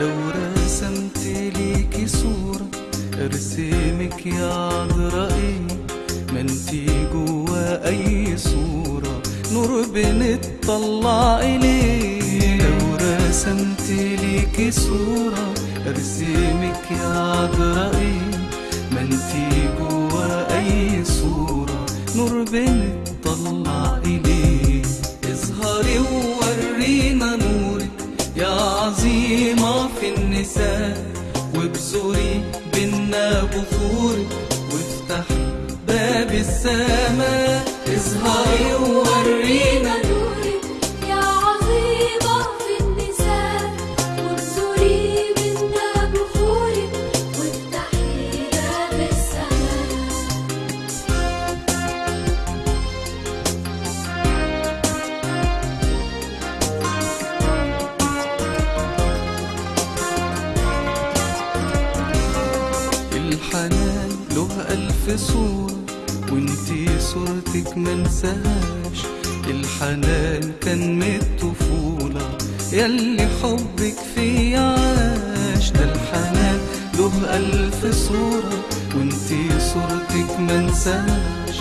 لو رسمت ليكي صورة أرسمك يا عذراء ما انتي جوا أي صورة نور بنطلع اليه لو رسمت ليكي صورة أرسمك يا عذراء ما انتي جوا أي صورة نور بنطلع اليه اظهري وورينا نورك يا عظيمة في النساء وابزري بينا بخورك وافتحي باب السماء اظهري وورينا ألف صورة وانتي صورتك منساهاش الحنان كان من الطفولة ياللي حبك في عاش. ده الحنان له ألف صورة وانتي صورتك منساهاش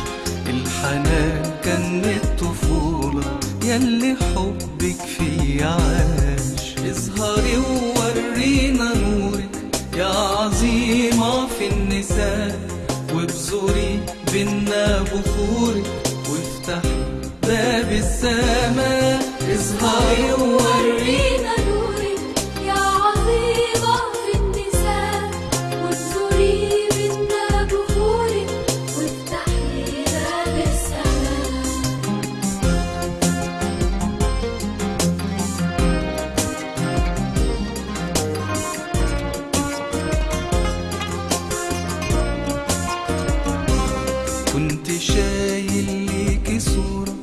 الحنان كان من الطفولة ياللي حبك في عاش. اظهري وورينا نورك يا عظيمة في النساء. وابزري بينا بخورك وافتحي باب السماء اظهري كنت شايل ليكي صورة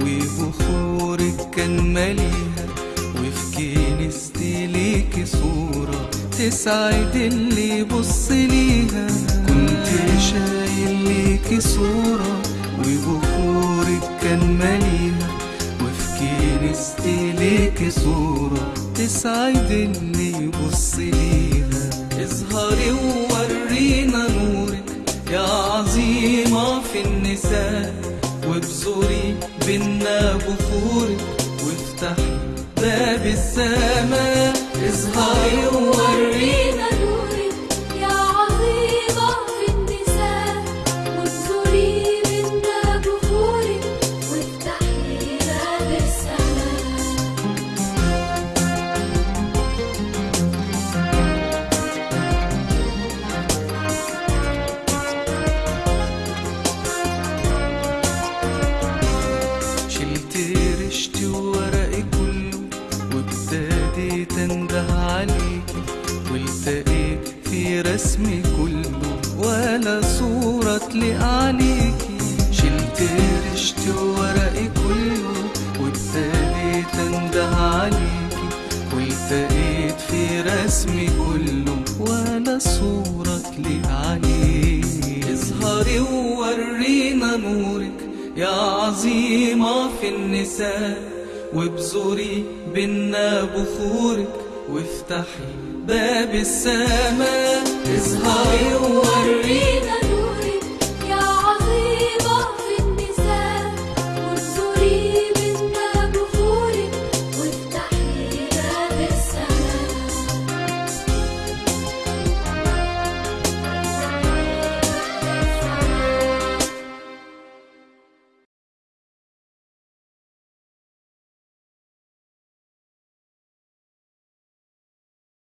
وبخورك كان ماليها وفي كنيستي ليكي صورة تسعد اللي يبص ليها. كنت شايل ليكي صورة وبخورك كان ماليها وفي كنيستي ليكي صورة تسعد اللي النساء وابزري بينا بخورك وافتحي باب السماء اظهري والتقيت في رسمي كله ولا صورة تليق عليكي شلت رشتي وورقي كله وابتديت انده عليكي والتقيت في رسمي كله ولا صورة تليق عليكي اظهري وورينا نورك يا عظيمة في النساء وابزري بينا بخورك. وافتحي باب السماء. اظهري وورينا